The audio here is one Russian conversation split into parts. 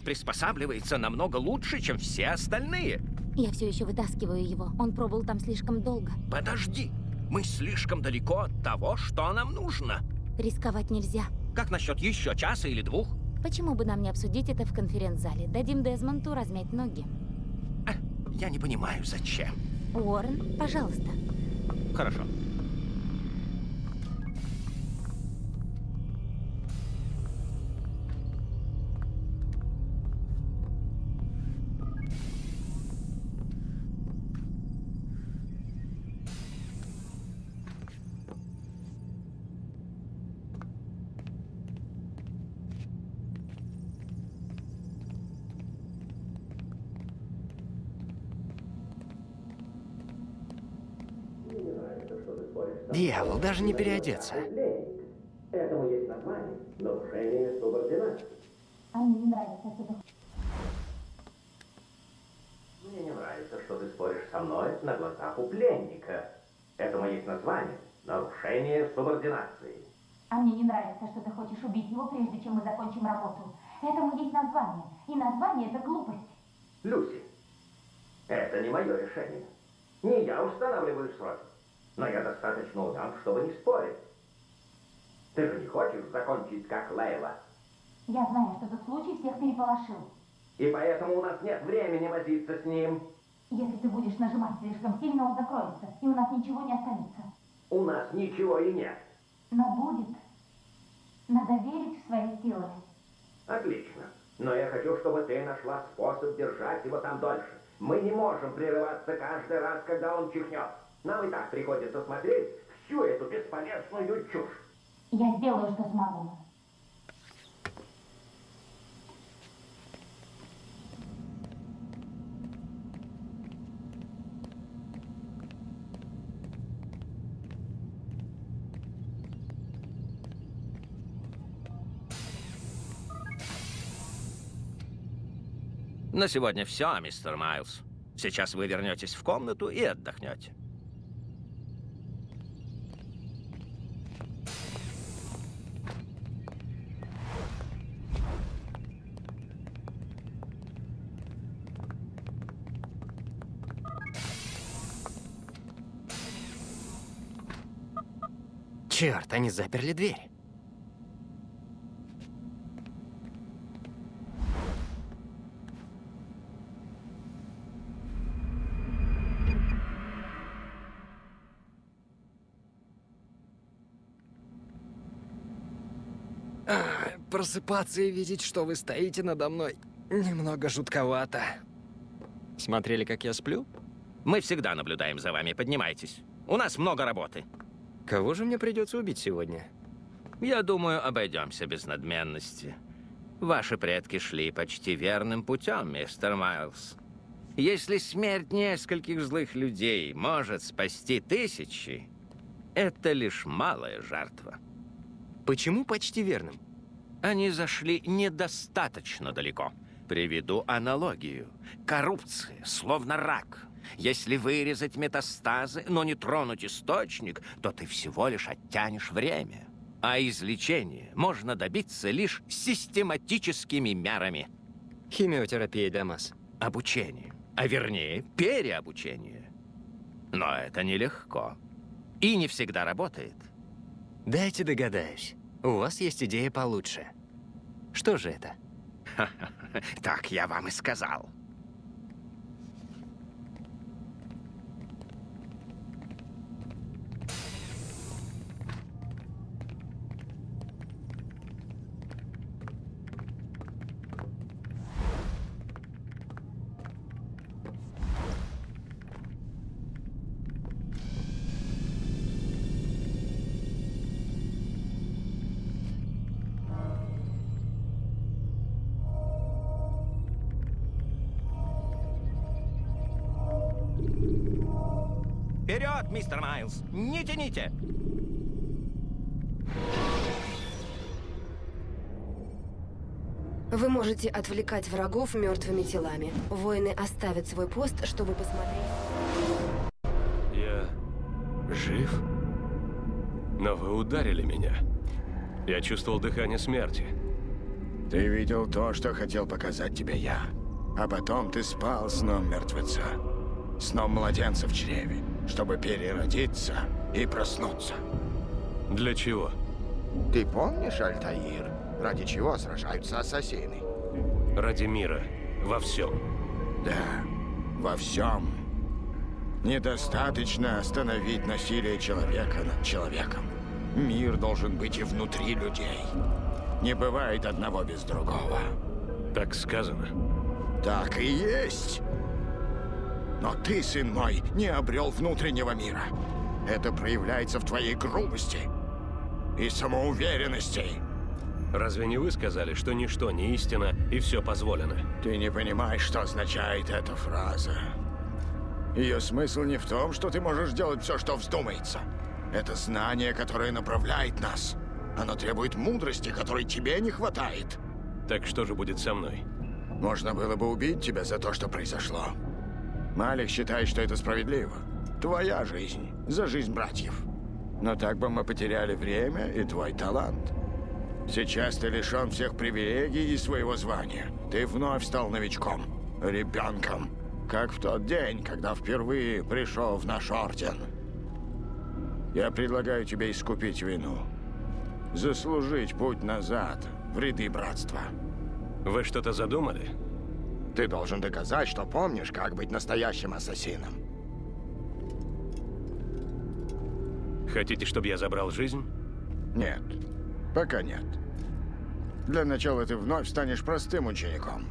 приспосабливается намного лучше, чем все остальные. Я все еще вытаскиваю его. Он пробыл там слишком долго. Подожди, мы слишком далеко от того, что нам нужно. Рисковать нельзя. Как насчет еще часа или двух? Почему бы нам не обсудить это в конференц-зале? Дадим Дезмонту размять ноги. А, я не понимаю, зачем. Уоррен, пожалуйста. Хорошо. Дьявол, даже не переодеться. Этому есть название – нарушение субординации. А мне не нравится, что ты... Мне не нравится, что ты споришь со мной на глазах у пленника. Этому есть название – нарушение субординации. А мне не нравится, что ты хочешь убить его, прежде чем мы закончим работу. Этому есть название. И название — это глупость. Люси, это не мое решение. Не я устанавливаю сроки. Но я достаточно умен, чтобы не спорить. Ты же не хочешь закончить как Лейла? Я знаю, что тот случай всех переполошил. И поэтому у нас нет времени возиться с ним. Если ты будешь нажимать слишком сильно, он закроется, и у нас ничего не останется. У нас ничего и нет. Но будет. Надо верить в свои силы. Отлично. Но я хочу, чтобы ты нашла способ держать его там дольше. Мы не можем прерываться каждый раз, когда он чихнет. Нам и так приходится смотреть всю эту бесполезную чушь. Я сделаю, что смогу. На сегодня все, мистер Майлз. Сейчас вы вернетесь в комнату и отдохнете. Черт, они заперли дверь. А, Просыпаться и видеть, что вы стоите надо мной, немного жутковато. Смотрели, как я сплю? Мы всегда наблюдаем за вами. Поднимайтесь. У нас много работы. Кого же мне придется убить сегодня? Я думаю, обойдемся без надменности. Ваши предки шли почти верным путем, мистер Майлз. Если смерть нескольких злых людей может спасти тысячи, это лишь малая жертва. Почему почти верным? Они зашли недостаточно далеко. Приведу аналогию. Коррупция, словно рак. Если вырезать метастазы, но не тронуть источник, то ты всего лишь оттянешь время. А излечение можно добиться лишь систематическими мерами. Химиотерапия, Дамас. Обучение, а вернее, переобучение. Но это нелегко. И не всегда работает. Дайте догадаюсь. У вас есть идея получше. Что же это? Так я вам и сказал. Тяните! Вы можете отвлекать врагов мертвыми телами. Воины оставят свой пост, чтобы посмотреть. Я жив? Но вы ударили меня. Я чувствовал дыхание смерти. Ты видел то, что хотел показать тебе я. А потом ты спал сном мертвеца. Сном младенца в чреве, чтобы переродиться и проснуться. Для чего? Ты помнишь, Альтаир, ради чего сражаются ассасины? Ради мира. Во всем. Да, во всем. Недостаточно остановить насилие человека над человеком. Мир должен быть и внутри людей. Не бывает одного без другого. Так сказано. Так и есть. Но ты, сын мой, не обрел внутреннего мира. Это проявляется в твоей грубости и самоуверенности. Разве не вы сказали, что ничто не истина и все позволено? Ты не понимаешь, что означает эта фраза. Ее смысл не в том, что ты можешь делать все, что вздумается. Это знание, которое направляет нас. Оно требует мудрости, которой тебе не хватает. Так что же будет со мной? Можно было бы убить тебя за то, что произошло. Малик считает, что это справедливо. Твоя жизнь за жизнь братьев. Но так бы мы потеряли время и твой талант. Сейчас ты лишен всех привилегий и своего звания. Ты вновь стал новичком, ребенком. Как в тот день, когда впервые пришел в наш орден. Я предлагаю тебе искупить вину. Заслужить путь назад в ряды братства. Вы что-то задумали? Ты должен доказать, что помнишь, как быть настоящим ассасином. Хотите, чтобы я забрал жизнь? Нет, пока нет. Для начала ты вновь станешь простым учеником.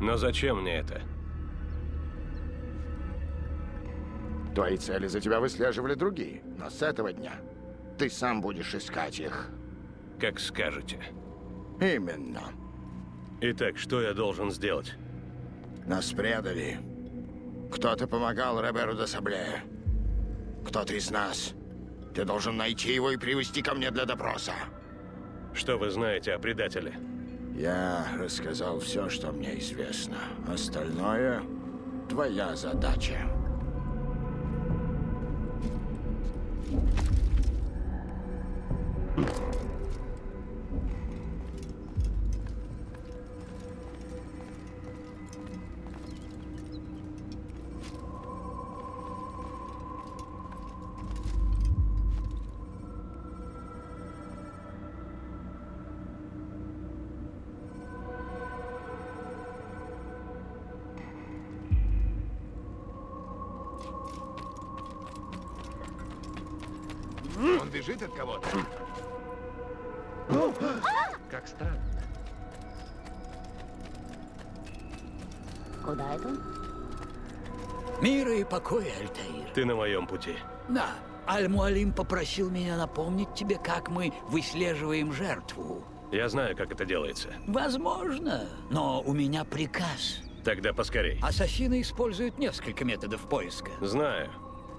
Но зачем мне это? Твои цели за тебя выслеживали другие, но с этого дня ты сам будешь искать их. Как скажете. Именно. Итак, что я должен сделать? Нас предали. Кто-то помогал Роберу де Сабле. Кто-то из нас. Ты должен найти его и привести ко мне для допроса. Что вы знаете о предателе? Я рассказал все, что мне известно. Остальное — твоя задача. Он Покоя, Альтаир. Ты на моем пути. Да, Аль-Муалим попросил меня напомнить тебе, как мы выслеживаем жертву. Я знаю, как это делается. Возможно, но у меня приказ. Тогда поскорей. Ассасины используют несколько методов поиска. Знаю.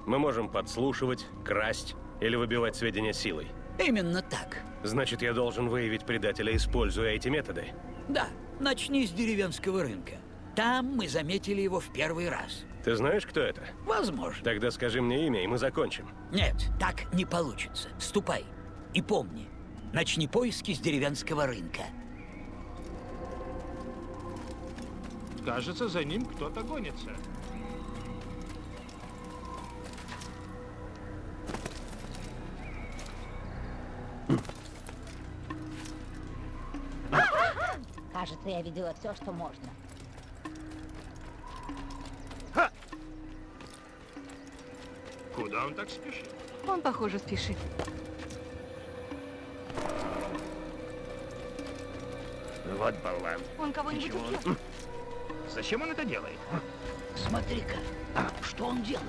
Мы можем подслушивать, красть или выбивать сведения силой. Именно так. Значит, я должен выявить предателя, используя эти методы. Да, начни с деревенского рынка. Там мы заметили его в первый раз. Ты знаешь, кто это? Возможно. Тогда скажи мне имя, и мы закончим. Нет, так не получится. Ступай. И помни, начни поиски с деревенского рынка. Кажется, за ним кто-то гонится. Кажется, я видела все, что можно. Куда он так спешит? Он, похоже, спешит. Вот болван. Он кого-нибудь убил? Зачем он это делает? Смотри-ка, что он делает?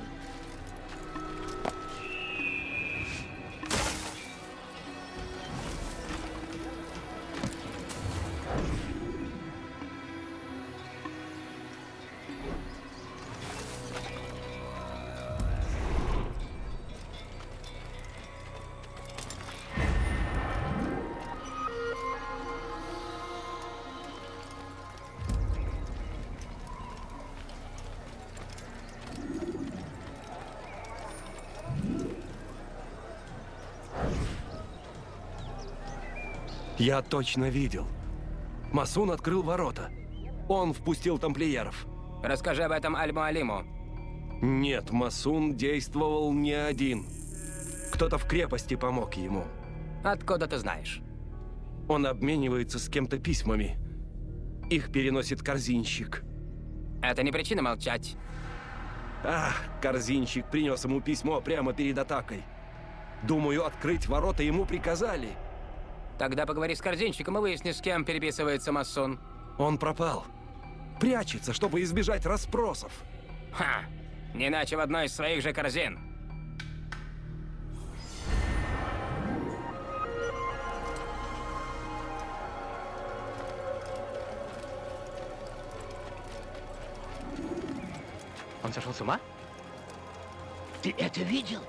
Я точно видел. Масун открыл ворота. Он впустил тамплиеров. Расскажи об этом Аль-Муалиму. Нет, Масун действовал не один. Кто-то в крепости помог ему. Откуда ты знаешь? Он обменивается с кем-то письмами. Их переносит корзинщик. Это не причина молчать. Ах, корзинщик принес ему письмо прямо перед атакой. Думаю, открыть ворота ему приказали. Тогда поговори с корзинщиком и выясни, с кем переписывается масон. Он пропал. Прячется, чтобы избежать расспросов. Ха! Не иначе в одной из своих же корзин. Он сошел с ума? Ты это видел?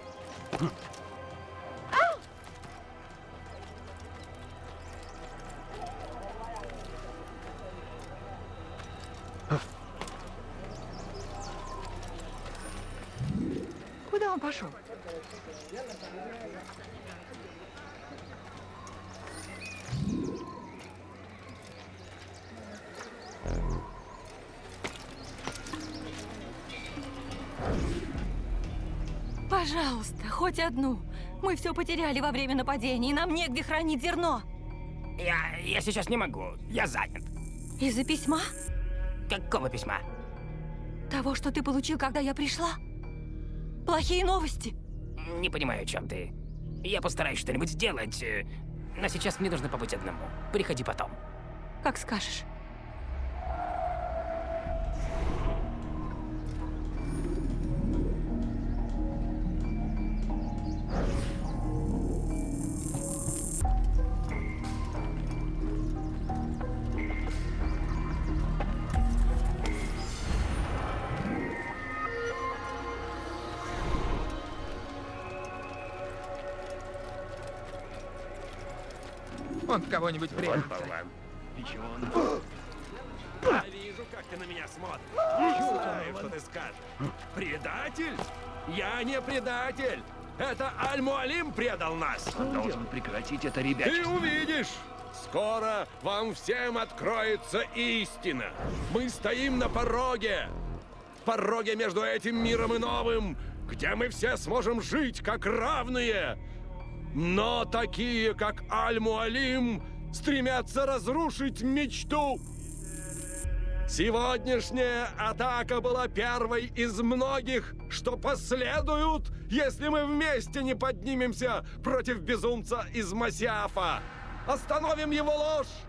Одну. Мы все потеряли во время нападения, и нам негде хранить зерно. Я, я сейчас не могу. Я занят. Из-за письма? Какого письма? Того, что ты получил, когда я пришла? Плохие новости. Не понимаю, о чем ты. Я постараюсь что-нибудь сделать. э, Но сейчас мне нужно побыть одному. Приходи потом. Как скажешь. Он кого-нибудь прячется. Я вижу, как ты на меня смотришь. Не знаю, что ты скажешь. Предатель? Я не предатель. Это Аль-Муалим предал нас. Он должен прекратить это Ты ребячество. увидишь! Скоро вам всем откроется истина. Мы стоим на пороге. Пороге между этим миром и новым, где мы все сможем жить как равные. Но такие, как Аль-Муалим, стремятся разрушить мечту. Сегодняшняя атака была первой из многих, что последуют, если мы вместе не поднимемся против безумца из Масиафа. Остановим его ложь!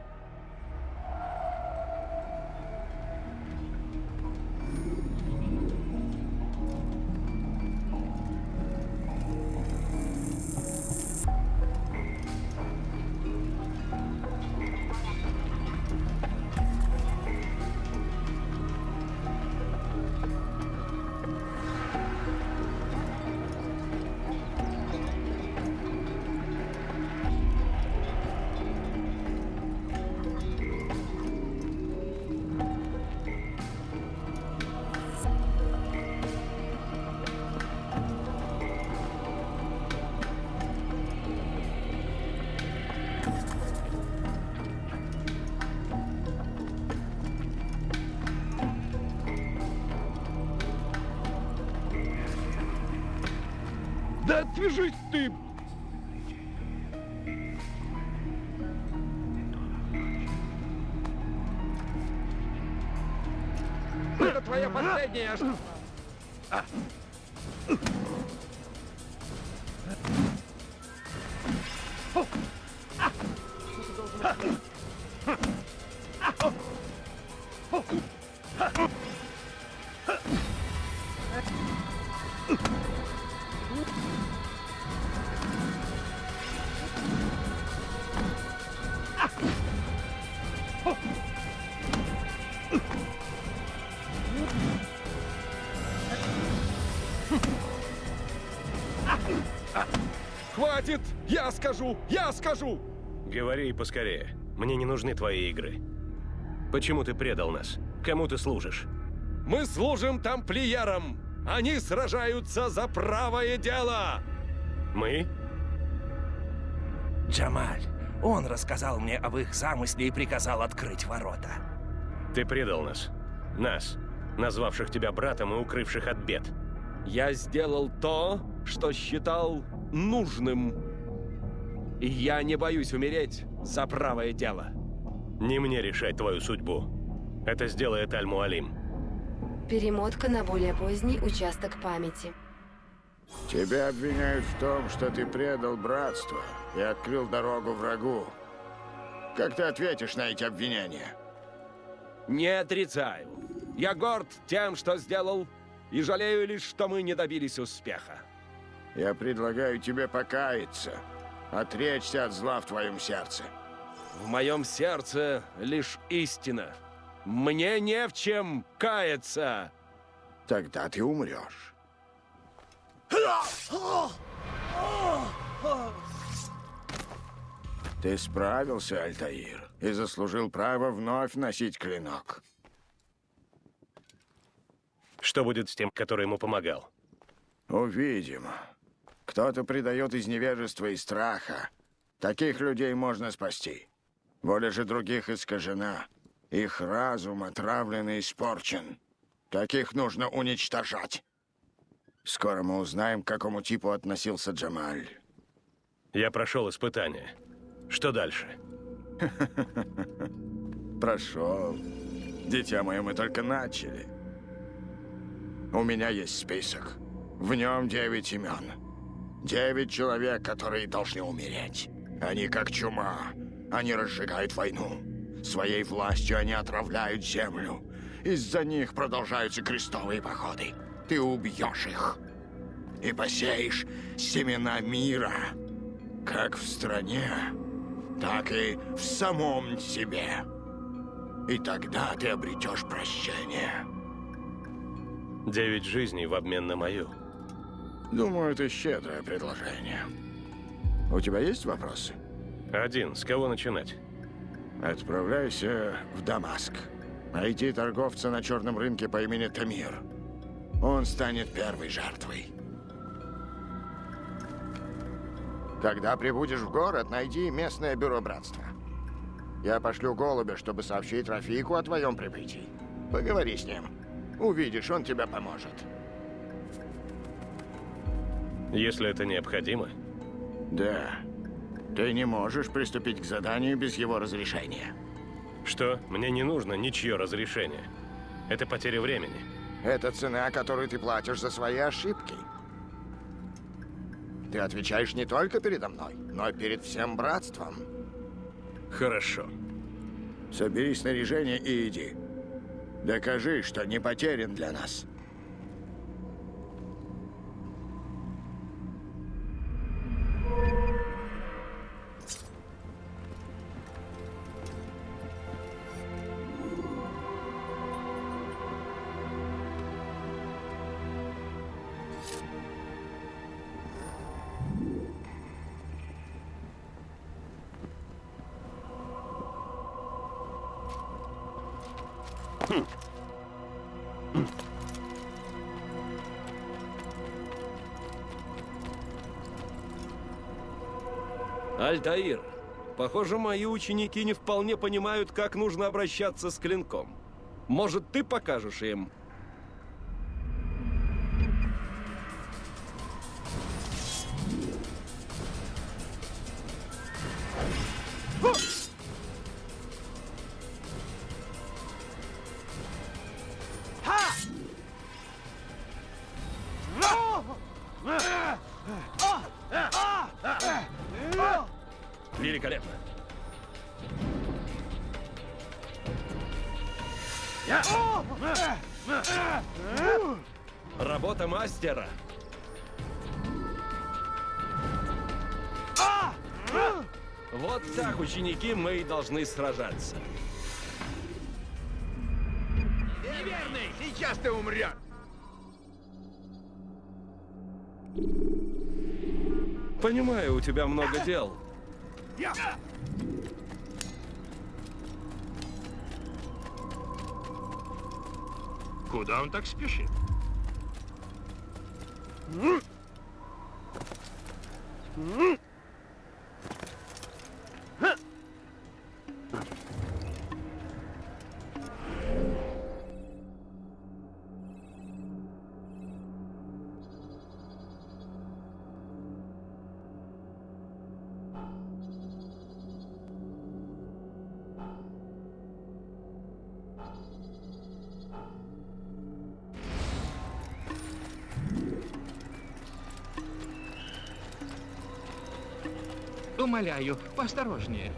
Да скажу! Я скажу! Говори поскорее. Мне не нужны твои игры. Почему ты предал нас? Кому ты служишь? Мы служим тамплиерам! Они сражаются за правое дело! Мы? Джамаль, Он рассказал мне об их замысле и приказал открыть ворота. Ты предал нас. Нас, назвавших тебя братом и укрывших от бед. Я сделал то, что считал нужным. Я не боюсь умереть за правое дело. Не мне решать твою судьбу. Это сделает Аль-Муалим. Перемотка на более поздний участок памяти. Тебя обвиняют в том, что ты предал братство и открыл дорогу врагу. Как ты ответишь на эти обвинения? Не отрицаю. Я горд тем, что сделал, и жалею лишь, что мы не добились успеха. Я предлагаю тебе покаяться, отречься от зла в твоем сердце. В моем сердце лишь истина. Мне не в чем каяться. Тогда ты умрешь. Ты справился, Альтаир, и заслужил право вновь носить клинок. Что будет с тем, который ему помогал? Увидим. Кто-то предает из невежества и страха. Таких людей можно спасти. Воля же других искажена. Их разум отравлен и испорчен. Таких нужно уничтожать. Скоро мы узнаем, к какому типу относился Джамаль. Я прошел испытание. Что дальше? Прошел. Дитя мое, мы только начали. У меня есть список. В нем девять имен. Девять человек, которые должны умереть. Они как чума. Они разжигают войну. Своей властью они отравляют землю. Из-за них продолжаются крестовые походы. Ты убьешь их. И посеешь семена мира. Как в стране, так и в самом себе. И тогда ты обретешь прощение. Девять жизней в обмен на мою. Думаю, это щедрое предложение. У тебя есть вопросы? Один. С кого начинать? Отправляйся в Дамаск. Найти торговца на черном рынке по имени Тамир. Он станет первой жертвой. Когда прибудешь в город, найди местное бюро братства. Я пошлю голубя, чтобы сообщить Рафику о твоем прибытии. Поговори с ним. Увидишь, он тебе поможет. Если это необходимо? Да. Ты не можешь приступить к заданию без его разрешения. Что? Мне не нужно ничье разрешение. Это потеря времени. Это цена, которую ты платишь за свои ошибки. Ты отвечаешь не только передо мной, но и перед всем братством. Хорошо. Собери снаряжение и иди. Докажи, что не потерян для нас. Альтаир, похоже, мои ученики не вполне понимают, как нужно обращаться с клинком. Может, ты покажешь им? Должны сражаться. Неверный! Сейчас ты умрешь! Понимаю, у тебя много дел. Куда он так спешит? Умоляю, поосторожнее.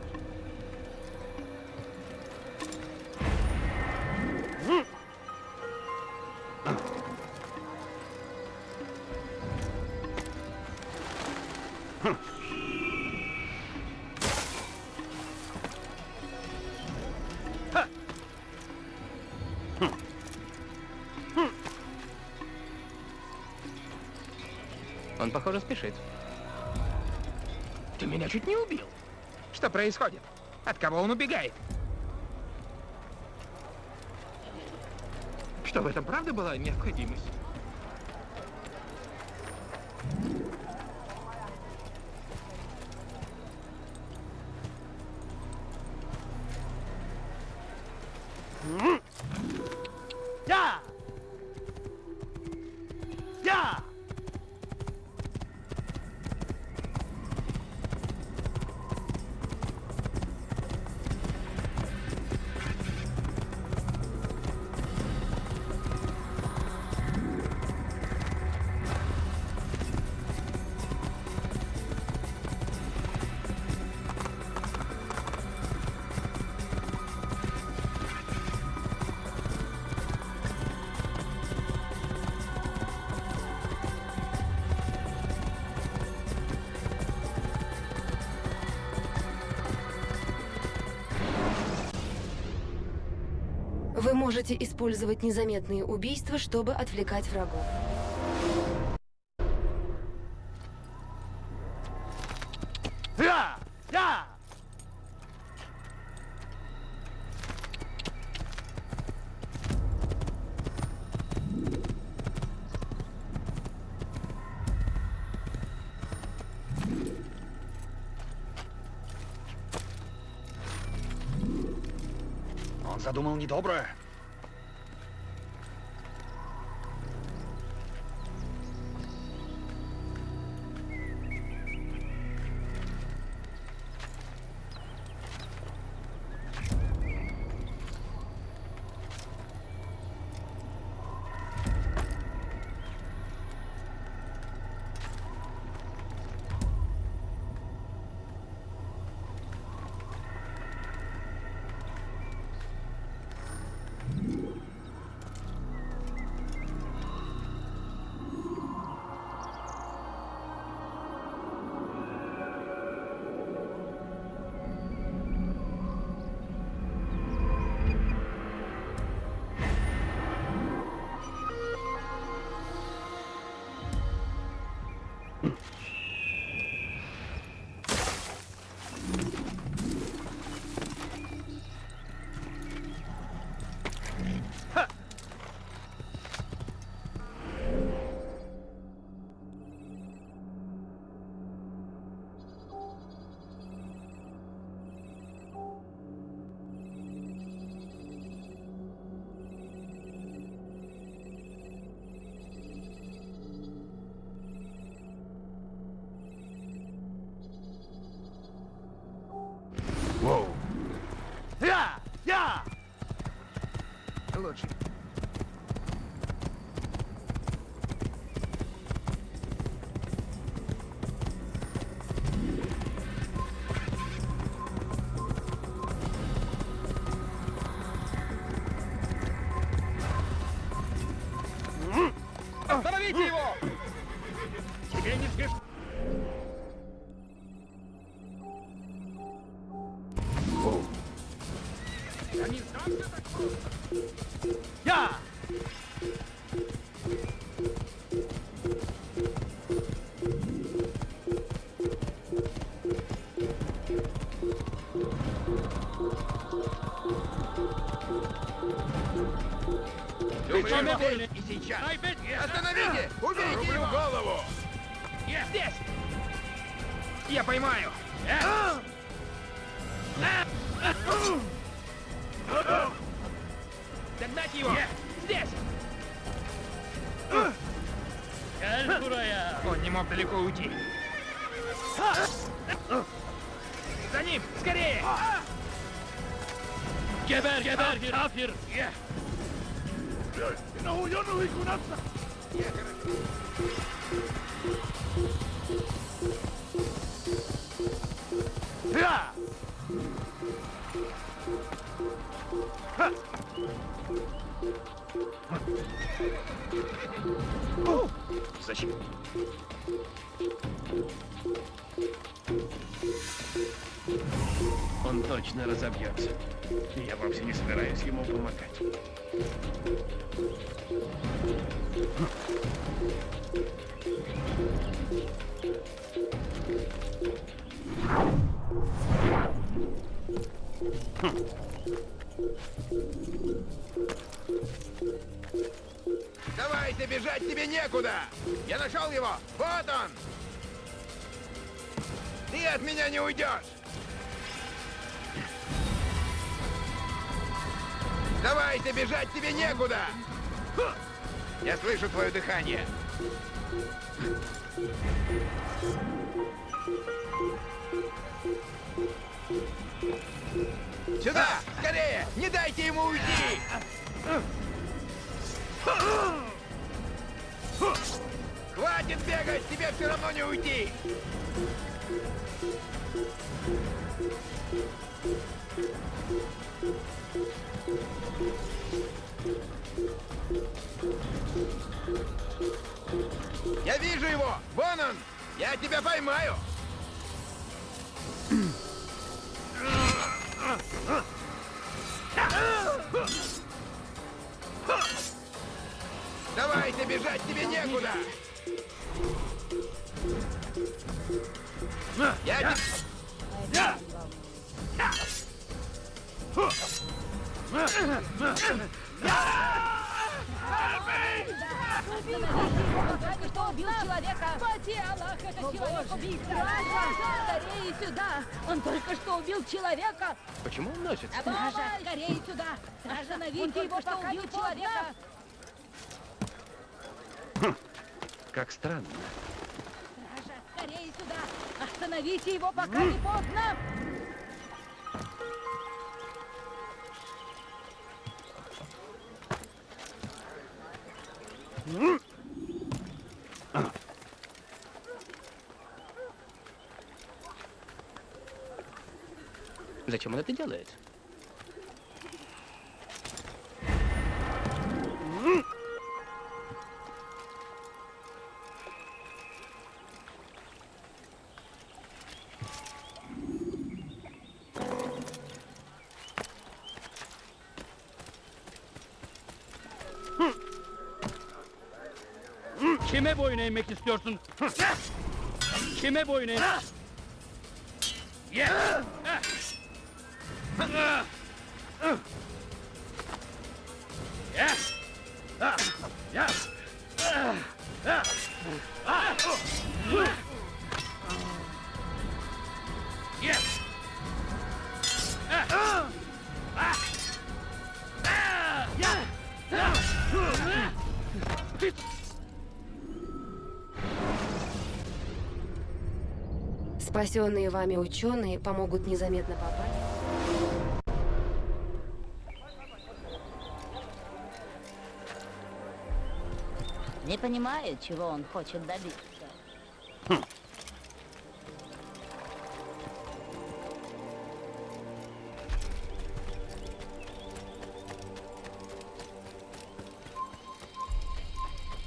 Он, похоже, спешит. Чуть не убил. Что происходит? От кого он убегает? Что, в этом правда была необходимость? Можете использовать незаметные убийства, чтобы отвлекать врагов. Я! Я! Он задумал недоброе. Медлишь? И сейчас. Остановите! Уберите Рублю его! голову! Здесь! Я поймаю! Догнать его! Здесь! Он не мог далеко уйти. За ним! Скорее! Geber, geber, kafir! No, Он точно разобьется. Я вовсе не собираюсь ему помогать. Не уйдешь! Давайте бежать тебе некуда! Я слышу твое дыхание. Сюда! Скорее! Не дайте ему уйти! Хватит бегать! Тебе все равно не уйти! Вижу его! Вон он! Я тебя поймаю! Давайте бежать тебе некуда! Я тебе... Он только что убил человека! Спаси Аллах, это человек убийца! Скорее сюда! Он только что убил человека! Почему он носит? Стража, скорее сюда! Остановите его, пока убил человека! Как странно. Стража, скорее сюда! Остановите его, пока не поздно! Зачем он это делает? Kime boyun eğmek istiyorsun? Kime boyun eğmek? Yeah. Yeah. Yeah. Yeah. Спасенные вами ученые помогут незаметно попасть. Не понимаю, чего он хочет добиться.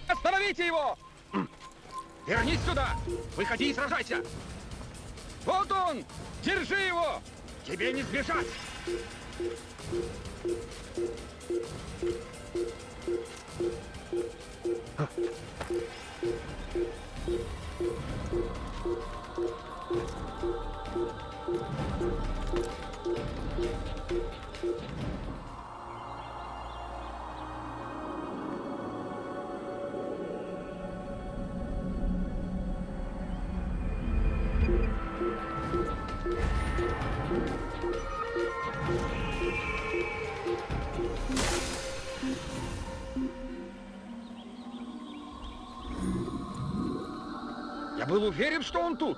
Остановите его! Вернись сюда! Выходи и сражайся! Вот он! Держи его! Тебе не сбежать! Был уверен, что он тут.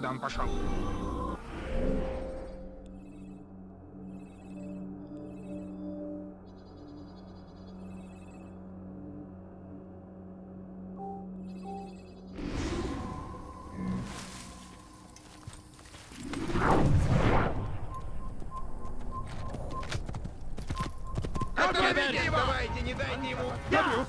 куда он пошел. Отведите его! Давайте, не дайте ему! Я его,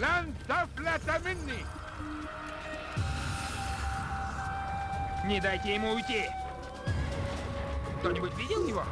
لن تفلت مني Не дайте ему уйти! Кто-нибудь видел его?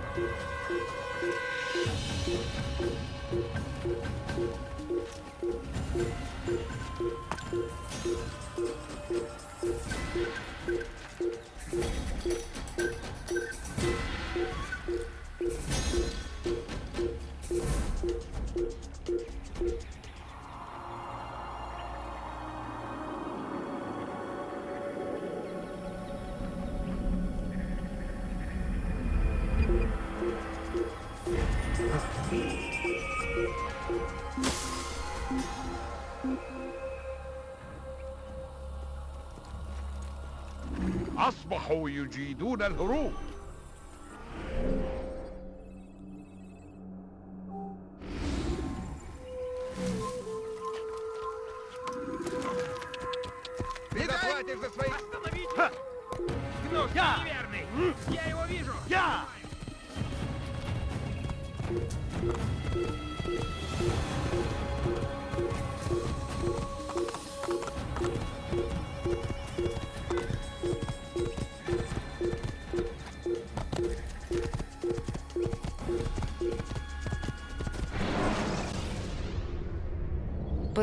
أصبحوا يجيدون الهروب.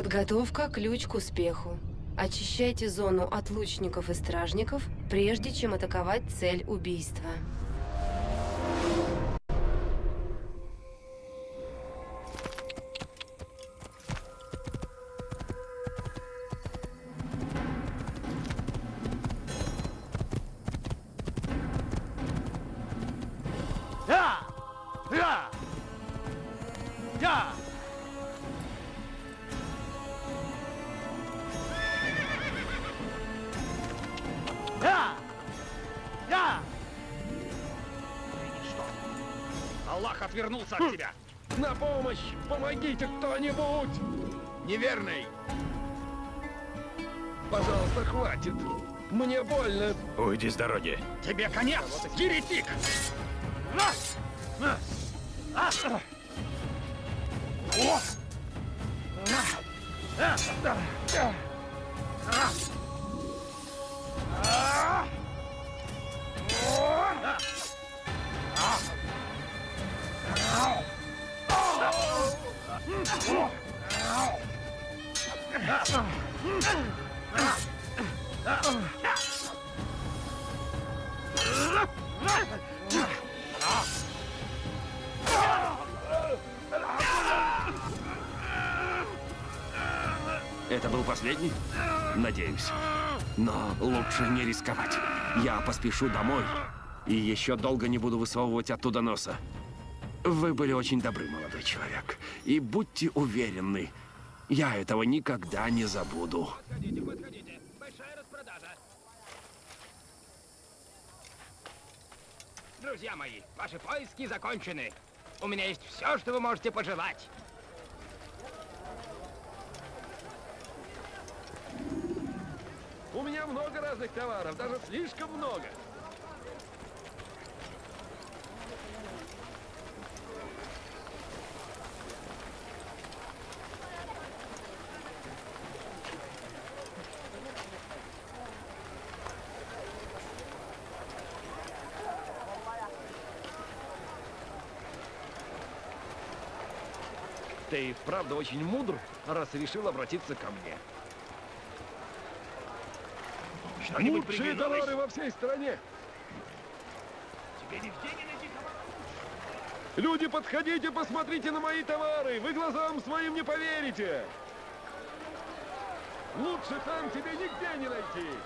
Подготовка – ключ к успеху. Очищайте зону от лучников и стражников, прежде чем атаковать цель убийства. Уйди с дороги. Тебе конец, еретик! Раз! Это был последний? Надеюсь. Но лучше не рисковать. Я поспешу домой и еще долго не буду высовывать оттуда носа. Вы были очень добры, молодой человек. И будьте уверены, я этого никогда не забуду. Подходите, подходите. Большая распродажа. Друзья мои, ваши поиски закончены. У меня есть все, что вы можете пожелать. У меня много разных товаров, даже слишком много. Ты и вправду очень мудр, раз решил обратиться ко мне. Что-нибудь Лучшие товары во всей стране. Тебе нигде не найти? Люди, подходите, посмотрите на мои товары. Вы глазам своим не поверите. Лучше там тебе нигде не найти.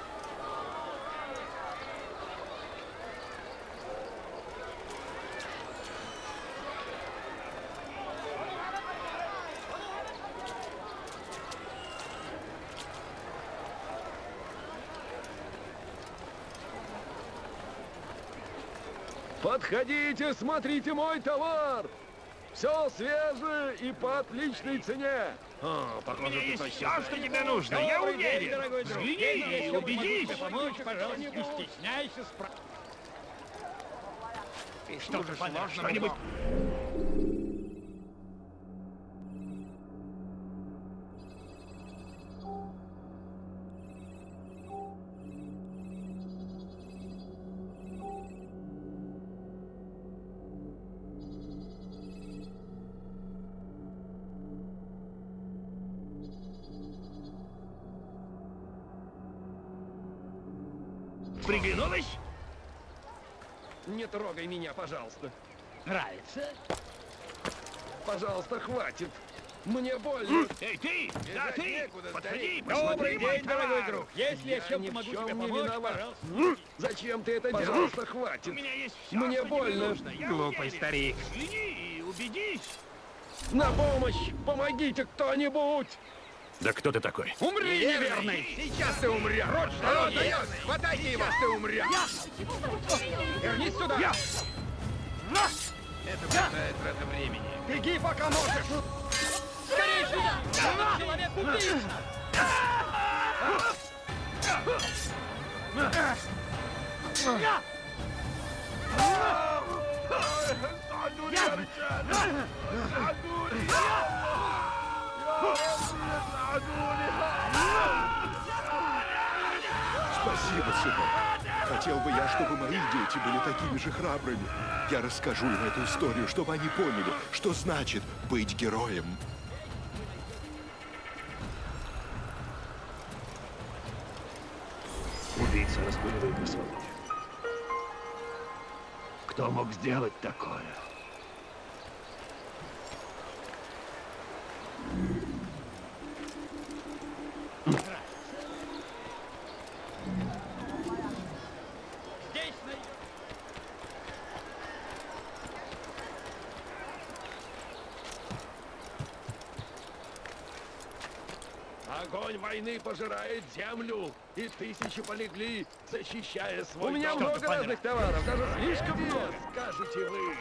Подходите, смотрите мой товар. Все свежее и по отличной цене. О, похоже, ты точно все, что тебе нужно. Я день, уверен. дорогой друг. Взгляни и убедись. помочь, пожалуйста, не стесняйся спра... Что-то что-нибудь... Приглянулась? Не трогай меня, пожалуйста. Нравится? Пожалуйста, хватит. Мне больно. Эй, ты! Да, ты! некуда, Подходи, Добрый мой день, дорогой друг. Если я чем-то ни в могу чем тебе не помочь, виноват. пожалуйста. Зачем ты это делаешь? Пожалуйста, хватит. У меня есть все, Мне больно. нужно. Я Глупый уверен. старик. Взгляни и убедись. На помощь! Помогите кто-нибудь! Да кто ты такой? Умри, неверный! Сейчас ты умрешь! Прочь, народ, даешь! Хватайте его, ты умрешь! Вернись сюда! Это пустая трата времени. Беги, пока можешь! Скорее сюда! Человек-убийца! Спасибо, сынок. Хотел бы я, чтобы мои дети были такими же храбрыми. Я расскажу им эту историю, чтобы они поняли, что значит быть героем. Убийца разгуливает на свободе. Кто мог сделать такое? Здесь найдешь. Огонь войны пожирает землю, и тысячи полегли, защищая свой У меня дом. много разных товаров, даже слишком много. скажете вы.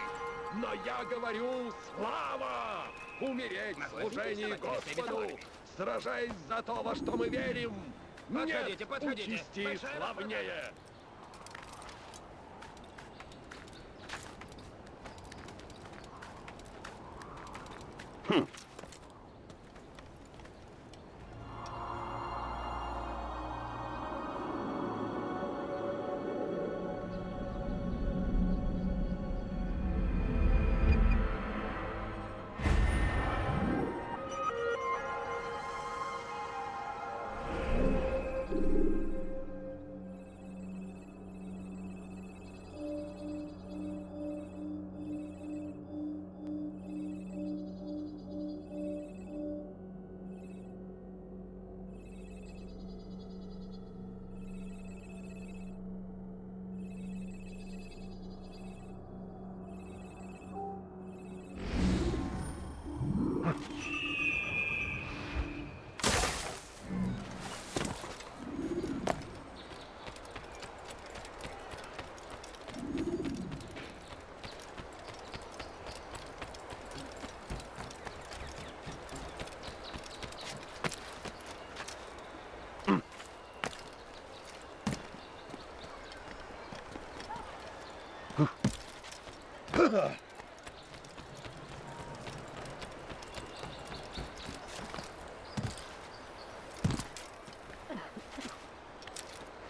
Но я говорю слава! Умереть в служении Господу, сражаясь за то, во что мы верим. Подходите, Нет подходите. участи Большая славнее.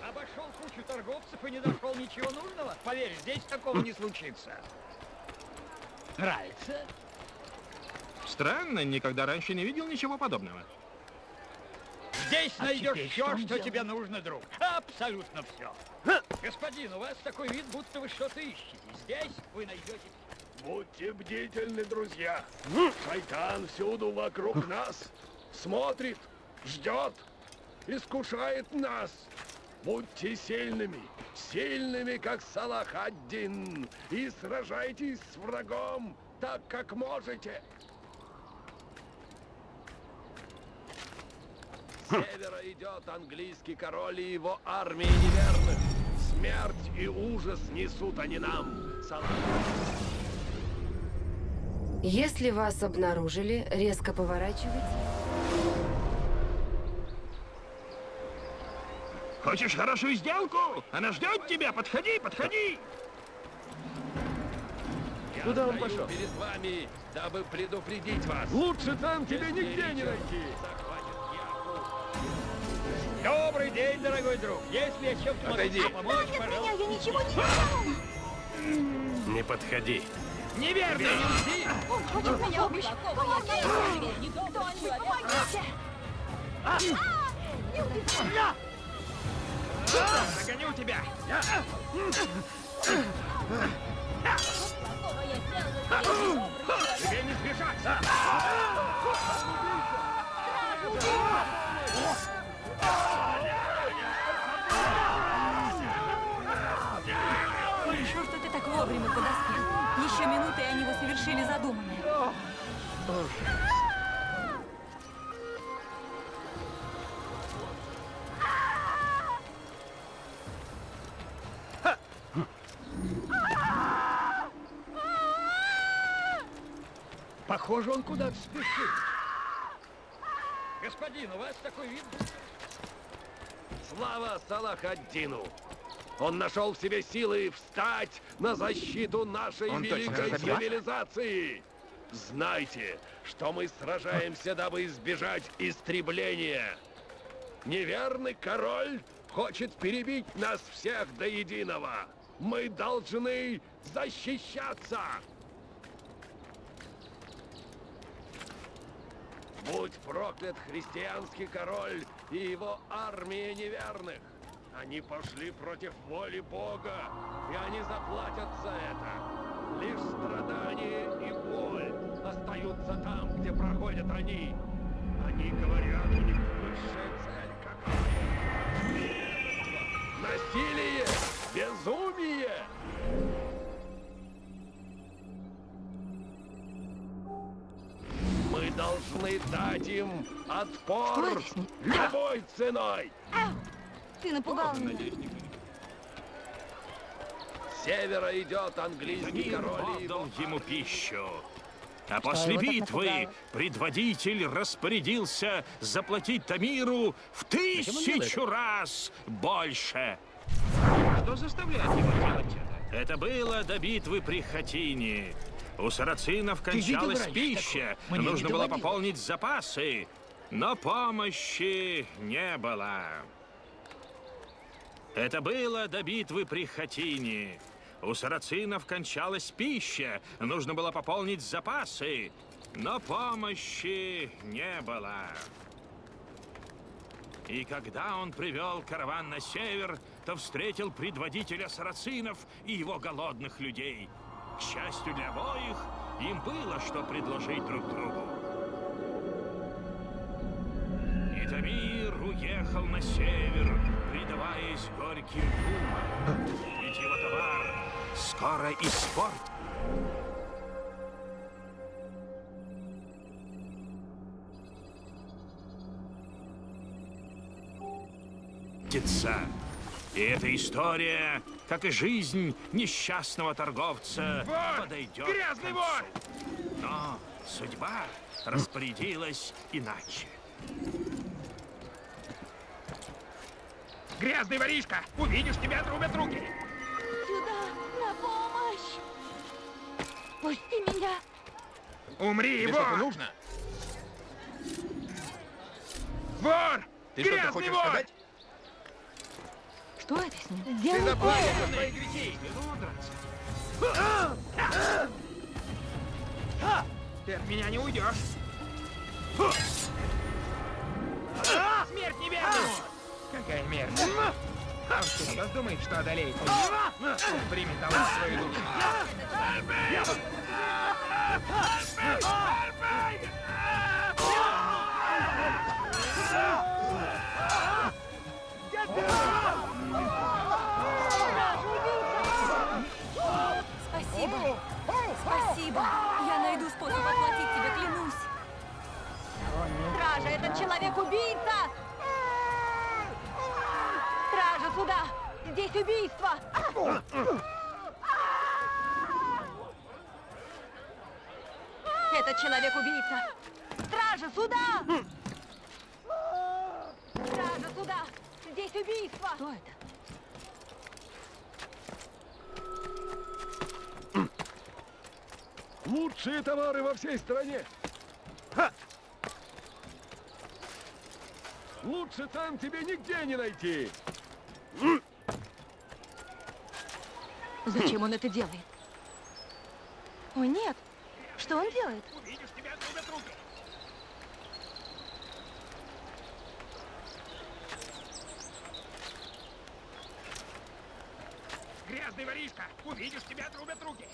Обошел кучу торговцев и не нашел ничего нужного? Поверь, здесь такого не случится. Нравится? Странно, никогда раньше не видел ничего подобного. Здесь А найдешь все, что что, делать? тебе нужно, друг. Абсолютно все. Господин, у вас такой вид, будто вы что-то ищете. Здесь вы найдете... Будьте бдительны, друзья. Шайтан всюду вокруг нас. Смотрит, ждет, искушает нас. Будьте сильными, сильными, как Салах один, и сражайтесь с врагом так, как можете. С севера идет английский король и его армия неверных. Смерть и ужас несут они нам. Если вас обнаружили, резко поворачивайте. Хочешь хорошую сделку? Она ждет тебя. Подходи, подходи. Я Куда он пошел? перед вами, дабы предупредить вас. Лучше там тебя Если нигде не найти. захватит Добрый день, дорогой друг. Если я чем-то могу Отойди. тебе помочь, пожалуйста. я ничего не Не подходи. Неверно. Он хочет меня убить! Помогите! Кто-нибудь, помогите! А! Не убивай! Догоню тебя. Тебе, не сбежать. Хорошо, совершили задуманное. Похоже, он куда-то спешит. Господин, у вас такой вид? Слава Салахаддину! Он нашел в себе силы встать на защиту нашей Он великой цивилизации. Знайте, что мы сражаемся, дабы избежать истребления. Неверный король хочет перебить нас всех до единого. Мы должны защищаться. Будь проклят христианский король и его армия неверных. Они пошли против воли Бога, и они заплатят за это. Лишь страдания и боль остаются там, где проходят они. Они говорят, у них высшая цель какая? Насилие! Безумие! Мы должны дать им отпор любой ценой! Ты напугал меня. С севера идет английский Мир король и отдал ему пищу. А после битвы предводитель распорядился заплатить Тамиру в тысячу раз больше. Что заставляет его делать это? Это было до битвы при Хатине. У сарацинов кончалась пища, нужно было пополнить запасы, но помощи не было. Это было до битвы при Хатине. У сарацинов кончалась пища, нужно было пополнить запасы, но помощи не было. И когда он привел караван на север, то встретил предводителя сарацинов и его голодных людей. К счастью для обоих, им было что предложить друг другу. Уехал на север, предаваясь горьким думам. Ведь его товар скоро испортится. И эта история, как и жизнь несчастного торговца, Вор! подойдет Грязный вор! Но судьба распорядилась иначе. Грязный воришка! Увидишь, тебя отрубят руки! Сюда, на помощь! Пусти меня! Умри, Тебе вор! что-то нужно? Вор! Ты что-то Грязный хочешь вор! сказать? Что это с ним? Ты Сделай заплатишь больно. за свои грехи! Ты от меня не уйдешь! Смерть неверному! Какая мерзость! Он всерьез думает, что одолеет меня? Талант в свою душу. Спасибо. Спасибо. Я найду способ отплатить тебе, клянусь. Стража, этот человек-убийца! Стража, Здесь убийство! Это человек-убийца! Стража, сюда! Стража, сюда! Здесь убийство! Что это? Лучшие товары во всей стране. Ха! Лучше цен тебе нигде не найти. Зачем он это делает? О, нет! Что он делает? Увидишь, тебя отрубят руки! Грязный воришка! Увидишь, тебя отрубят руки!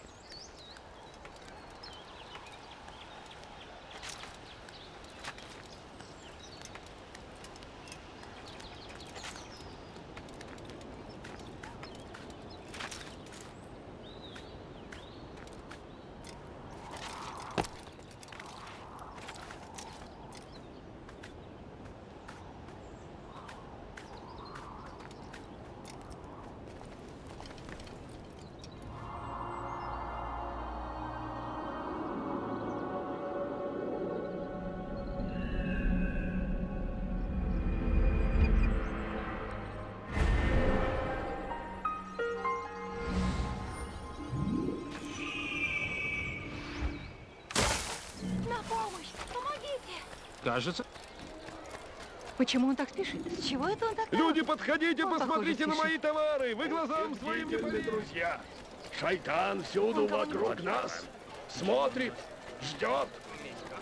Кажется... Почему он так спешит? С чего это он так? Люди, подходите, Он, посмотрите на мои товары! Вы глазам своим не поверите! друзья. Шайтан всюду вокруг нас. Смотрит, ждет,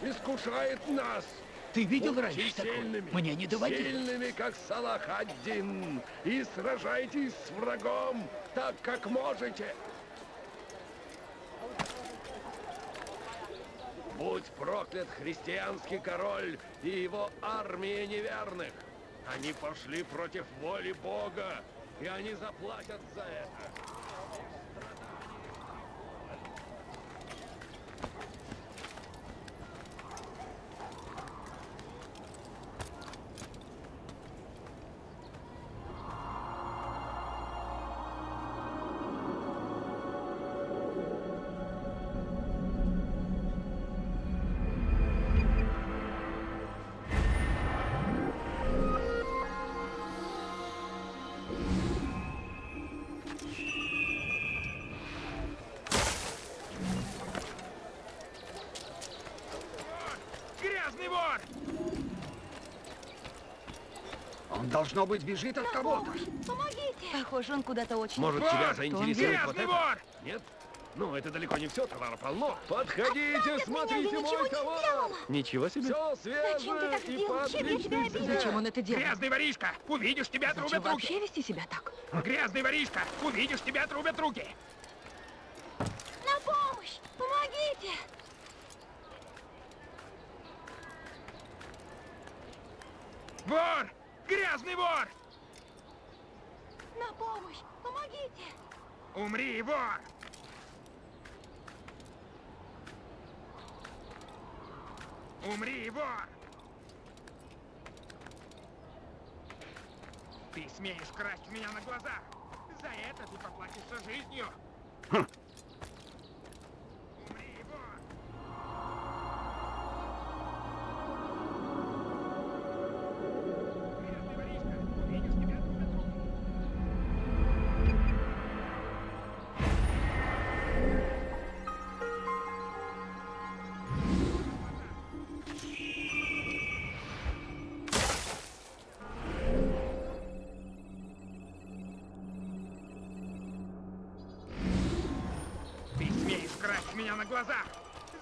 искушает нас. Ты видел Будьте раньше такое? сильными, Мне не доводилось. Сильными, как Салах один. И сражайтесь с врагом так, как можете. Будь проклят христианский король и его армия неверных. Они пошли против воли Бога, и они заплатят за это. Должно быть, бежит от кого-то. Помогите! Похоже, он куда-то очень... Может, тебя заинтересует вот это? вор! Нет? Ну, это далеко не все, товара полно. Подходите, смотрите я ничего мой не товар! сделала. Ничего себе! Все Зачем ты так свежее и сделал? Чем я тебя обидела? Зачем он это делает? Грязный воришка! Увидишь, тебя Зачем вообще руки! вести себя так? Грязный воришка! Увидишь, тебя отрубят руки! На помощь! Помогите! Вор! Грязный вор! На помощь! Помогите! Умри, вор! Умри, вор! Ты смеешь красть у меня на глазах! За это ты поплатишься жизнью! Умри, глазах!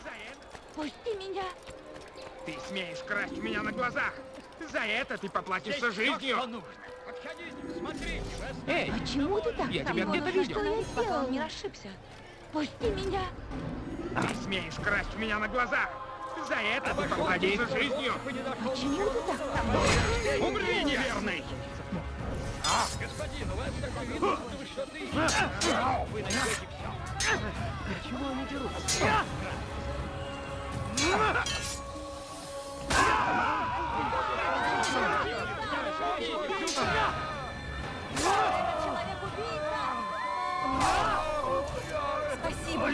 За это Пусти меня! ты смеешь красть у меня на глазах! За это ты поплатишься Здесь жизнью! что нужно. Подходите, смотрите. Эй! Почему ты так? Я тебя где-то видел. Что я сделал? Он не расшибся. Пусти меня! Ты смеешь красть у меня на глазах! За это ты поплатишься жизнью! Почему ты так со мной? Умри, неверный! Господин, у вас такой вид, что-то ищете. Вы найдете все. Почему они дерутся? Спасибо!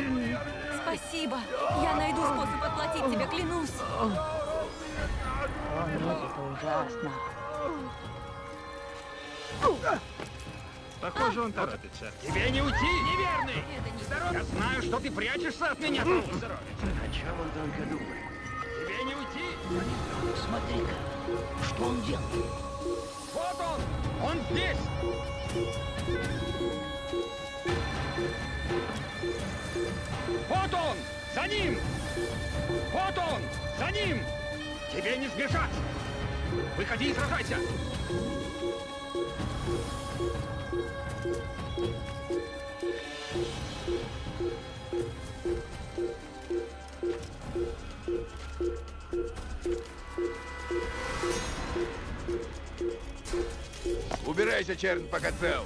Спасибо! Я найду способ отплатить тебе, клянусь! О, нет, это ужасно. Похоже, он торопится. Тебе не уйти, неверный! Я знаю, что ты прячешься от меня, друг. О чем он только думает? Тебе не уйти! Смотри-ка, что он делает? Вот он! Он здесь! Вот он! За ним! Вот он! За ним! Тебе не сбежать! Выходи и сражайся! Убирайся, чернь, пока цел.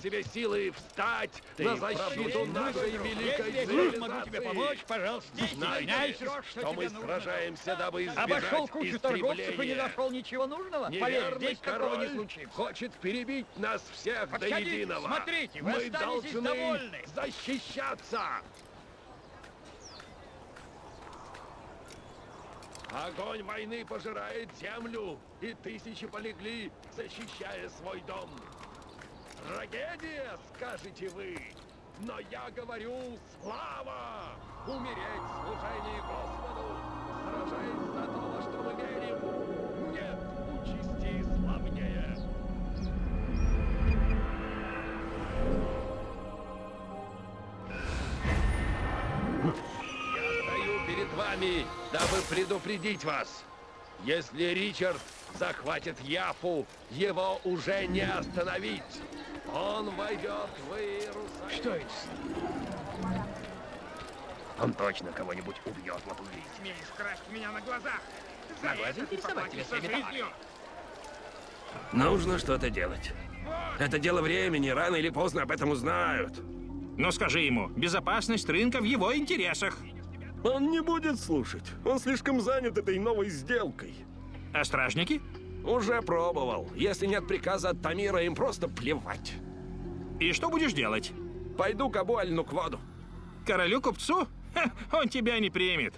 В себе силы встать Ты на защиту нашей великой цивилизации. могу тебе помочь, пожалуйста, не стесняйся, что что мы тебе нужно. сражаемся, дабы избежать Обошел кучу торговцев и не истребления. нашел ничего нужного? Поверь, Неверный здесь такого не король случится. хочет перебить нас всех до Подходите, единого. смотрите, вы Мы должны довольны. защищаться. Огонь войны пожирает землю, и тысячи полегли, защищая свой дом. Трагедия, скажете вы, но я говорю слава! Умереть в служении Господу, сражаясь за то, во что мы верим. Нет участи славнее. Я стою перед вами, дабы предупредить вас. Если Ричард захватит Яфу, его уже не остановить. Он войдет в Иерусалим. Что это? Он точно кого-нибудь убьет, лопугий. Смеешь красть меня на глазах. За Могу это заинтересовать тебя. Нужно что-то делать. Это дело времени, рано или поздно об этом узнают. Но скажи ему, безопасность рынка в его интересах. Он не будет слушать. Он слишком занят этой новой сделкой. А стражники? Уже пробовал. Если нет приказа от Тамира, им просто плевать. И что будешь делать? Пойду к Абу Аль-Нукваду. Королю-купцу? Ха, он тебя не примет.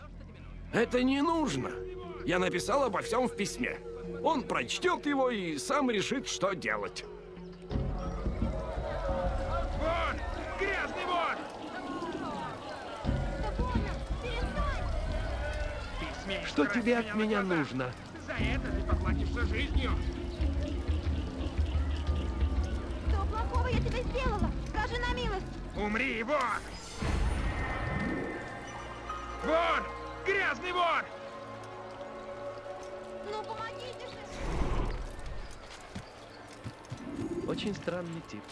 Это не нужно. Я написал обо всем в письме. Он прочтет его и сам решит, что делать. Вон! Грязный смеешь Что тебе от меня нужно? За это ты поплатишься жизнью. Что плохого я тебе сделала? Скажи на милость. Умри, вор! Вор! Грязный вор! Ну, помогите же. Очень странный тип.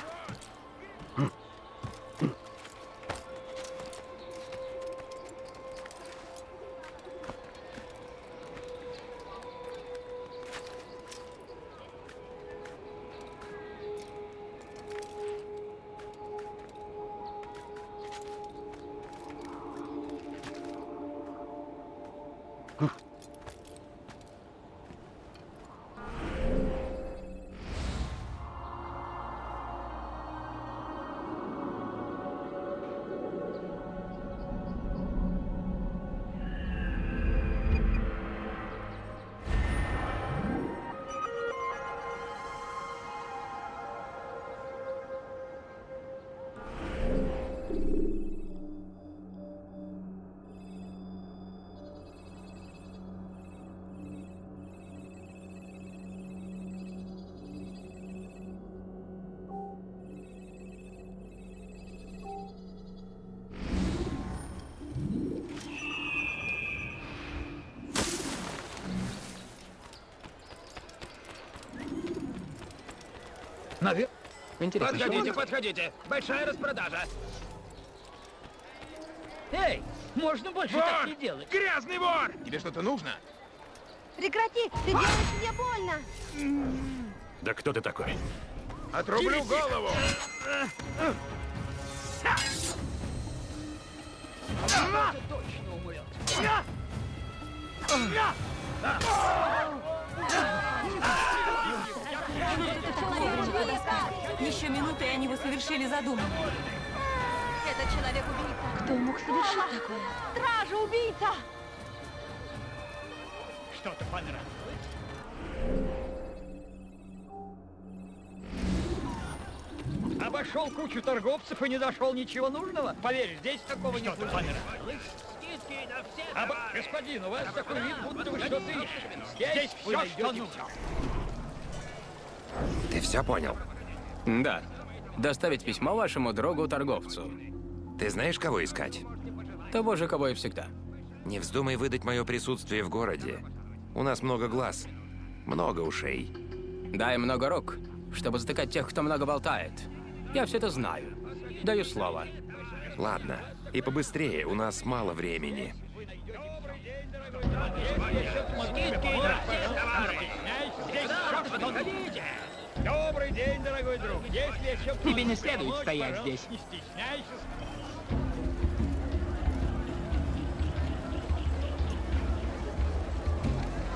Интересно, Подходите, подходите. Большая распродажа. Эй, можно больше Вор! так не делать. Грязный вор! Тебе что-то нужно? Прекрати, ты делаешь мне больно. Да кто ты такой? Отрублю голову! Это точно умрет. Еще минуты, и они бы совершили задуманное. Это человек-убийца. Кто мог совершить такое? Стража-убийца! Что-то понравилось? Обошел кучу торговцев и не нашел ничего нужного? Поверь, здесь такого не случится. понравилось? Обо... Господин, у вас такой вид, будто вы что-то ищете. Здесь найдете все. Ты все понял? Да. Доставить письмо вашему другу-торговцу. Ты знаешь, кого искать? Того же, кого и всегда. Не вздумай выдать мое присутствие в городе. У нас много глаз, много ушей. Дай много рук, чтобы затыкать тех, кто много болтает. Я все это знаю. Даю слово. Ладно, и побыстрее, у нас мало времени. Смогу тебе помочь, товары. Здесь все, что хотите. Добрый день, дорогой друг. Если еще Тебе не следует стоять здесь. Не стесняйся.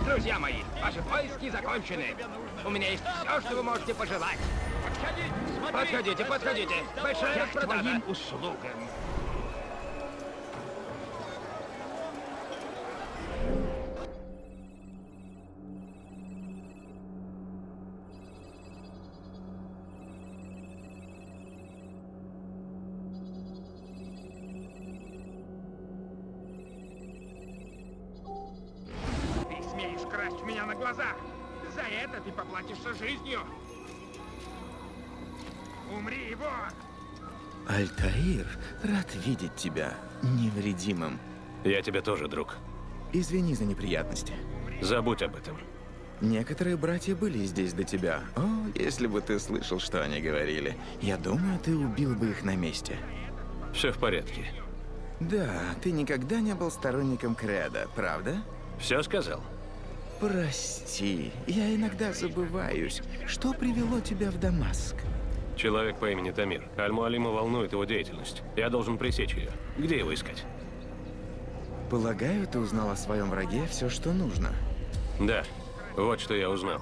Друзья мои, ваши поиски закончены. У меня есть все, что вы можете пожелать. Подходите, подходите. Большая распродажа. услугам. Глазах. За это ты поплатишься жизнью. Умри, вор! Альтаир, рад видеть тебя невредимым. Я тебе тоже, друг. Извини за неприятности. Забудь об этом. Некоторые братья были здесь до тебя. О, если бы ты слышал, что они говорили. Я думаю, ты убил бы их на месте. Все в порядке. Да, ты никогда не был сторонником Креда, правда? Все сказал? Прости, я иногда забываюсь. Что привело тебя в Дамаск? Человек по имени Тамир. Аль-Муалима волнует его деятельность. Я должен пресечь ее. Где его искать? Полагаю, ты узнал о своем враге все, что нужно. Да, вот что я узнал.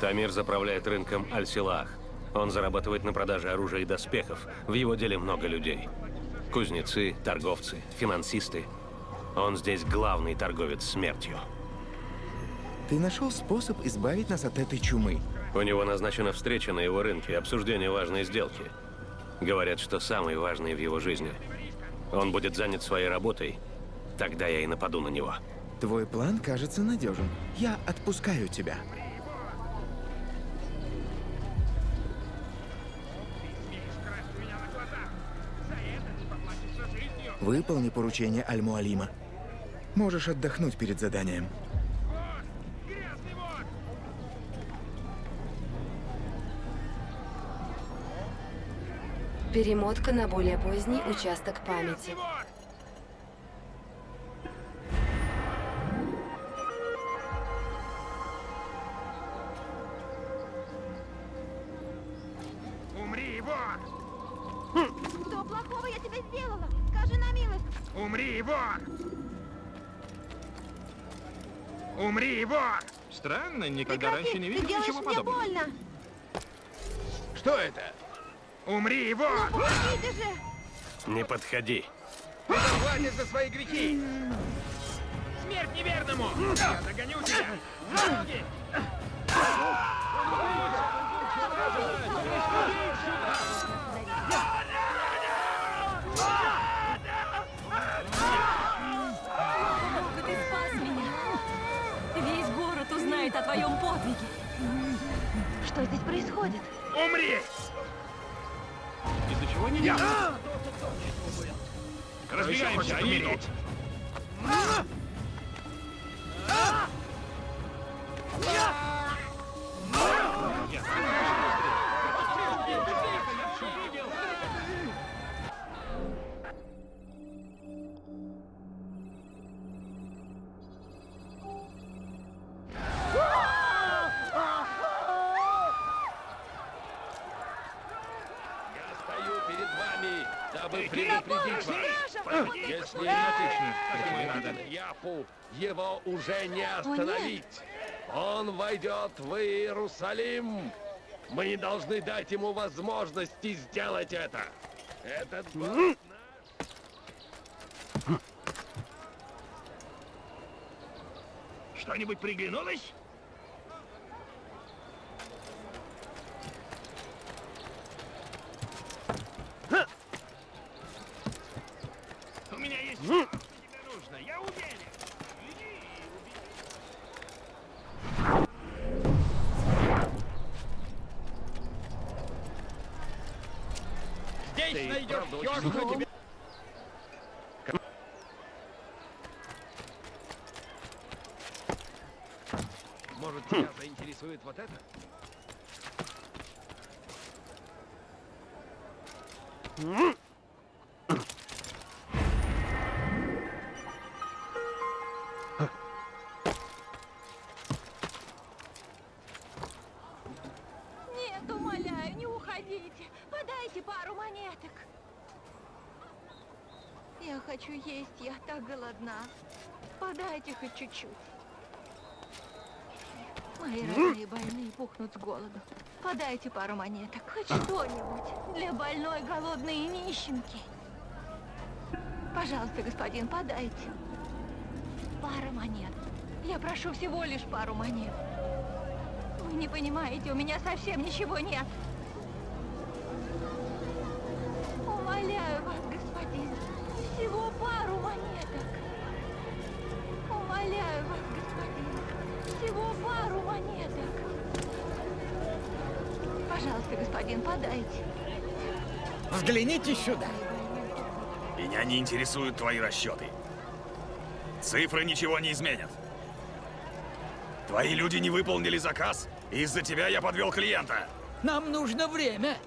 Тамир заправляет рынком Аль-Силаах. Он зарабатывает на продаже оружия и доспехов. В его деле много людей. Кузнецы, торговцы, финансисты. Он здесь главный торговец смертью. Ты нашел способ избавить нас от этой чумы. У него назначена встреча на его рынке, обсуждение важной сделки. Говорят, что самой важной в его жизни. Он будет занят своей работой, тогда я и нападу на него. Твой план кажется надежен. Я отпускаю тебя. Выполни поручение Аль-Муалима. Можешь отдохнуть перед заданием. Перемотка на более поздний участок памяти. Умри, вор! Что плохого я тебе сделала? Скажи на милость. Умри, вор! Умри, вор! Странно, никогда Прекрати, раньше не ты видел делаешь ничего мне подобного. больно. Что это? Умри, же. Не подходи. Заплатишь за свои грехи! Смерть неверному! Я догоню тебя! На ноги! Бога, ты спас меня. Весь город узнает о твоем подвиге. Что здесь происходит? Умри! Я-? Разбегаемся, они умереть! Я стража! вас. Если я Япу, его уже не остановить. Он войдет в Иерусалим. Мы не должны дать ему возможности сделать это. Этот Что-нибудь приглянулось? Хочу есть, я так голодна. Подайте хоть чуть-чуть. Мои родные больные пухнут с голоду. Подайте пару монеток, хоть что-нибудь для больной, голодной нищенки. Пожалуйста, господин, подайте. Пара монет. Я прошу всего лишь пару монет. Вы не понимаете, у меня совсем ничего нет. Взгляните сюда. Меня не интересуют твои расчеты. Цифры ничего не изменят. Твои люди не выполнили заказ, и из-за тебя я подвел клиента. Нам нужно время.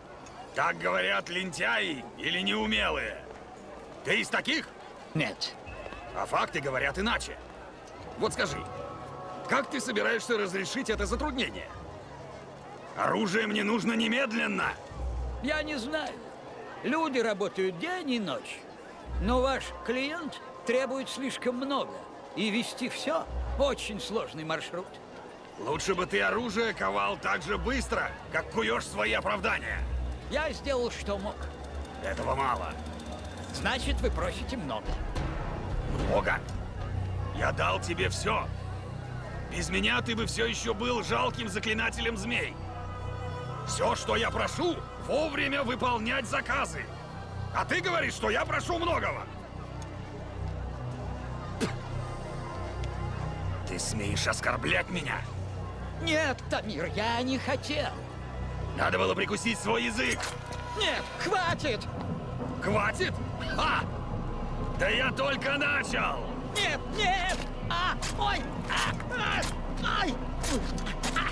Так говорят лентяи или неумелые. Ты из таких? Нет. А факты говорят иначе. Вот скажи, как ты собираешься разрешить это затруднение? Оружие мне нужно немедленно. Я не знаю. Люди работают день и ночь. Но ваш клиент требует слишком много. И вести все очень сложный маршрут. Лучше бы ты оружие ковал так же быстро, как куешь свои оправдания. Я сделал, что мог. Этого мало. Значит, вы просите много. Много? Я дал тебе все. Без меня ты бы все еще был жалким заклинателем змей. Все, что я прошу, вовремя выполнять заказы. А ты говоришь, что я прошу многого. Ты смеешь оскорблять меня? Нет, Тамир, я не хотел. Надо было прикусить свой язык. Нет, хватит! Хватит? А! Да я только начал! Нет, нет! А! Ой! А! А! Ай! А!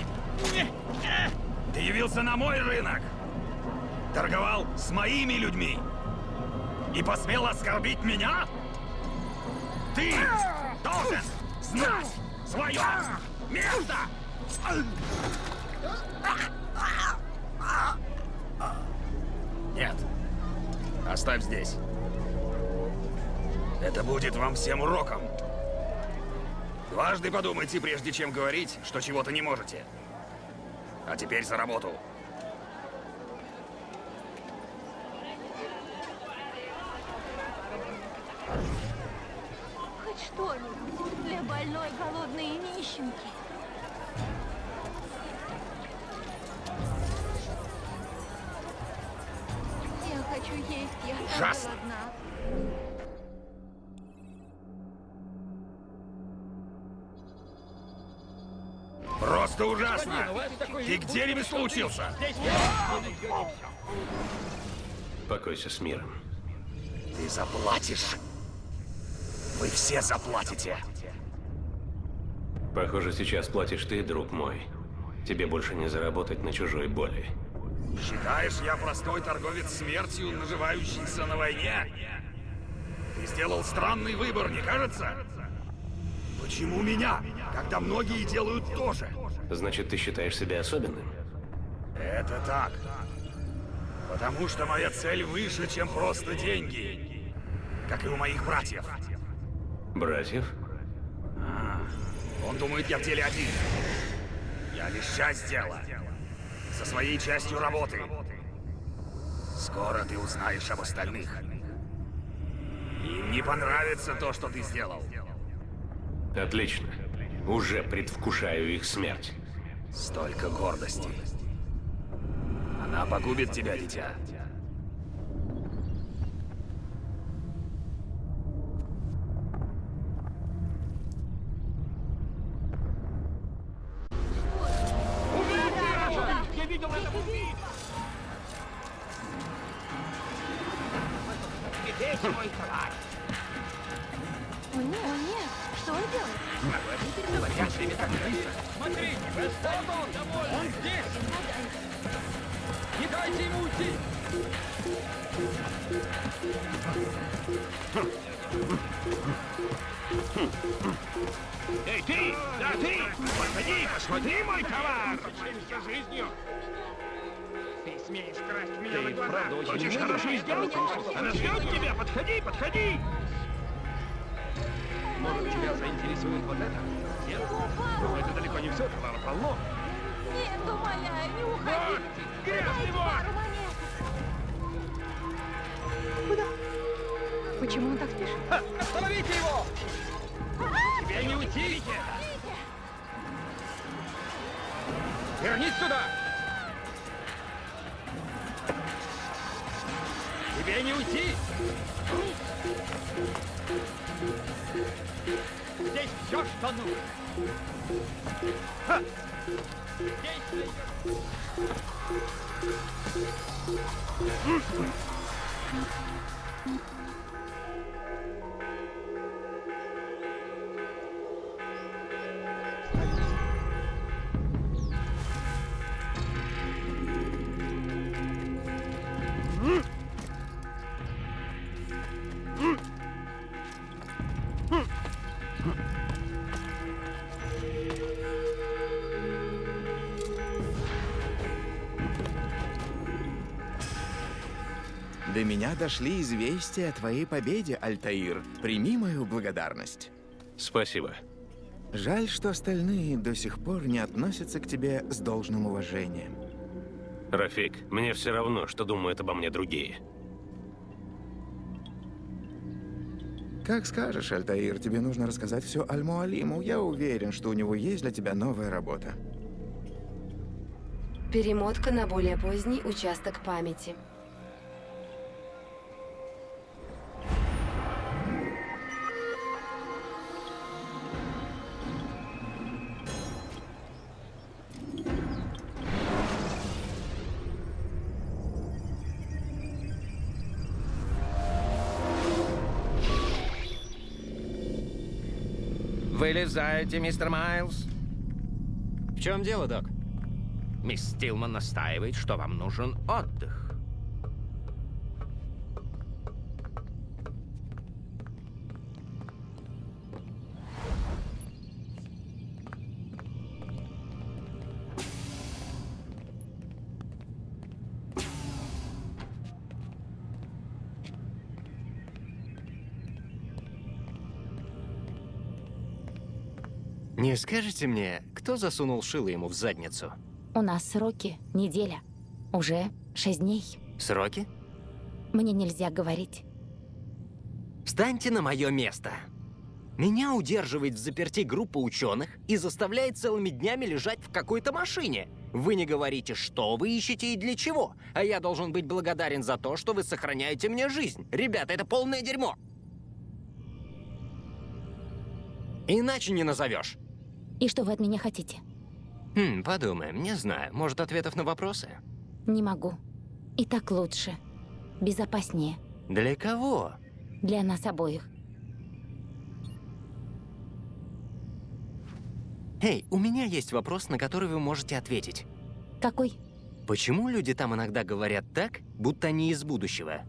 А! Ты явился на мой рынок! Торговал с моими людьми! И посмел оскорбить меня? Ты должен знать свое место! Нет. Оставь здесь. Это будет вам всем уроком. Дважды подумайте, прежде чем говорить, что чего-то не можете. А теперь за работу. Хоть что-нибудь для больной, голодной и нищенки. Я хочу есть, я Ужасно. голодна. Просто ужасно! Ты где ремесло учился? Покойся с миром. Ты заплатишь. Вы все заплатите. Похоже, сейчас платишь ты, друг мой. Тебе больше не заработать на чужой боли. Считаешь, я простой торговец смертью, наживающийся на войне? Ты сделал странный выбор, не кажется? Почему меня, когда многие делают то же? Значит, ты считаешь себя особенным? Это так. Потому что моя цель выше, чем просто деньги. Как и у моих братьев. Братьев? Он думает, я в деле один. Я лишь часть дела. Со своей частью работы. Скоро ты узнаешь об остальных. Им не понравится то, что ты сделал. Отлично. Уже предвкушаю их смерть. Столько гордости. Она погубит тебя, дитя. Меня дошли известия о твоей победе, Альтаир. Прими мою благодарность. Спасибо. Жаль, что остальные до сих пор не относятся к тебе с должным уважением. Рафик, мне все равно, что думают обо мне другие. Как скажешь, Альтаир, тебе нужно рассказать все Аль-Муалиму. Я уверен, что у него есть для тебя новая работа. Перемотка на более поздний участок памяти. Вылезайте, мистер Майлз. В чем дело, док? Мисс Стилман настаивает, что вам нужен отдых. Скажете мне, кто засунул шило ему в задницу? У нас сроки неделя. Уже шесть дней. Сроки? Мне нельзя говорить. Встаньте на мое место. Меня удерживает в заперти группа ученых и заставляет целыми днями лежать в какой-то машине. Вы не говорите, что вы ищете и для чего, а я должен быть благодарен за то, что вы сохраняете мне жизнь. Ребята, это полное дерьмо. Иначе не назовешь. И что вы от меня хотите? Хм, подумаем, не знаю. Может, ответов на вопросы? Не могу. И так лучше. Безопаснее. Для кого? Для нас обоих. Эй, у меня есть вопрос, на который вы можете ответить. Какой? Почему люди там иногда говорят так, будто они из будущего?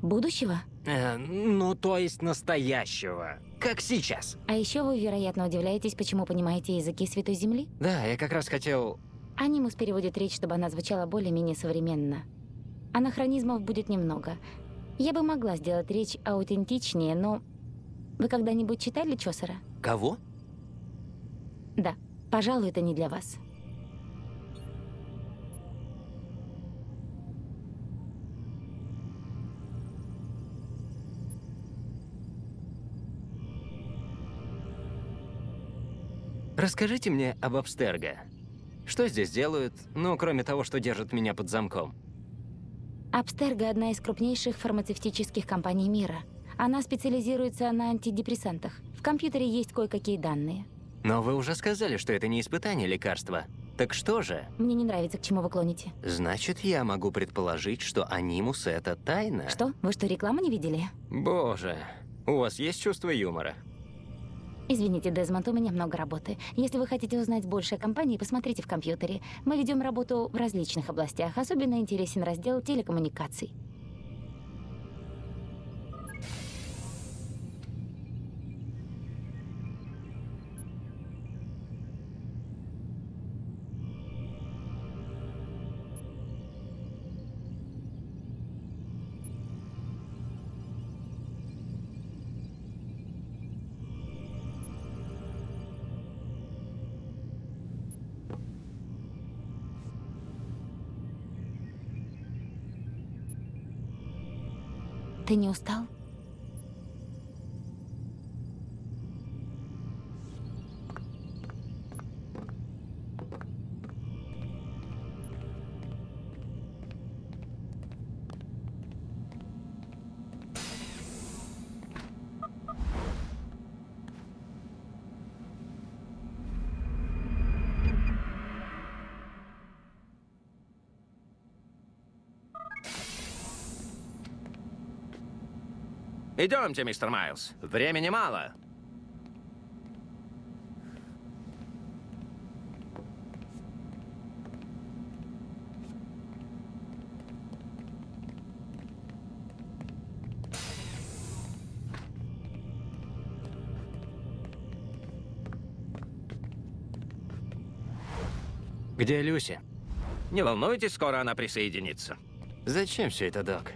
Будущего? Э, ну, то есть настоящего. Как сейчас. А еще вы, вероятно, удивляетесь, почему понимаете языки Святой Земли? Да, я как раз хотел... Анимус переводит речь, чтобы она звучала более-менее современно. Анахронизмов будет немного. Я бы могла сделать речь аутентичнее, но... Вы когда-нибудь читали Чосера? Кого? Да. Пожалуй, это не для вас. Расскажите мне об Абстерго. Что здесь делают, ну, кроме того, что держат меня под замком? Абстерго – одна из крупнейших фармацевтических компаний мира. Она специализируется на антидепрессантах. В компьютере есть кое-какие данные. Но вы уже сказали, что это не испытание лекарства. Так что же? Мне не нравится, к чему вы клоните. Значит, я могу предположить, что анимус — это тайна? Что? Вы что, рекламу не видели? Боже, у вас есть чувство юмора? Извините, Дезмонд, у меня много работы. Если вы хотите узнать больше о компании, посмотрите в компьютере. Мы ведем работу в различных областях. Особенно интересен раздел телекоммуникаций. Ты не устал? Идемте, мистер Майлз. Времени мало. Где Люси? Не волнуйтесь, скоро она присоединится. Зачем все это, док?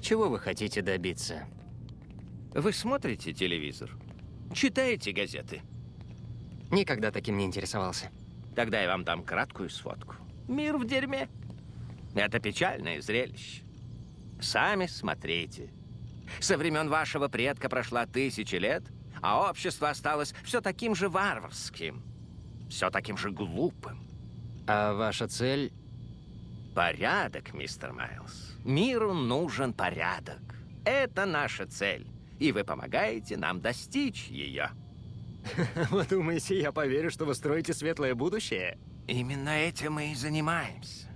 Чего вы хотите добиться? Вы смотрите телевизор? Читаете газеты? Никогда таким не интересовался. Тогда я вам дам краткую сводку. Мир в дерьме. Это печальное зрелище. Сами смотрите. Со времен вашего предка прошла тысячи лет, а общество осталось все таким же варварским, все таким же глупым. А ваша цель? Порядок, мистер Майлз. Миру нужен порядок. Это наша цель, и вы помогаете нам достичь ее. Вы думаете, я поверю, что вы строите светлое будущее? Именно этим мы и занимаемся.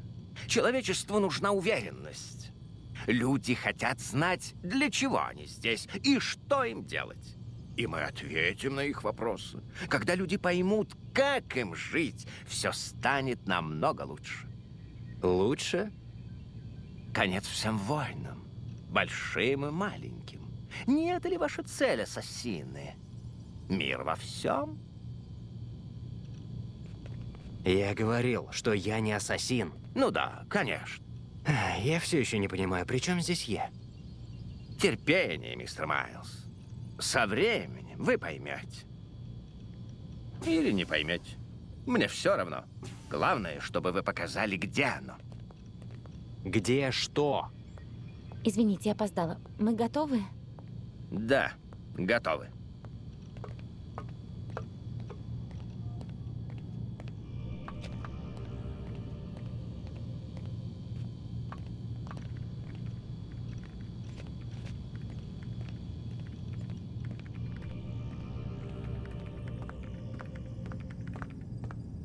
Человечеству нужна уверенность. Люди хотят знать, для чего они здесь и что им делать. И мы ответим на их вопросы. Когда люди поймут, как им жить, все станет намного лучше. Лучше? Конец всем войнам, большим и маленьким. Не это ли ваша цель, ассасины? Мир во всем? Я говорил, что я не ассасин. Ну да, конечно. Я все еще не понимаю, при чем здесь я? Терпение, мистер Майлз. Со временем вы поймете. Или не поймете. Мне все равно. Главное, чтобы вы показали, где оно. Где что? Извините, я опоздала. Мы готовы? Да, готовы.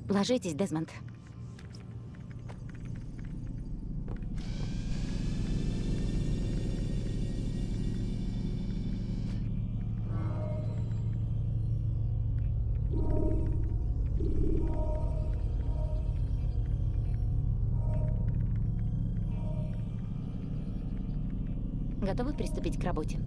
Ложитесь, Дезмонд. Готовы приступить к работе?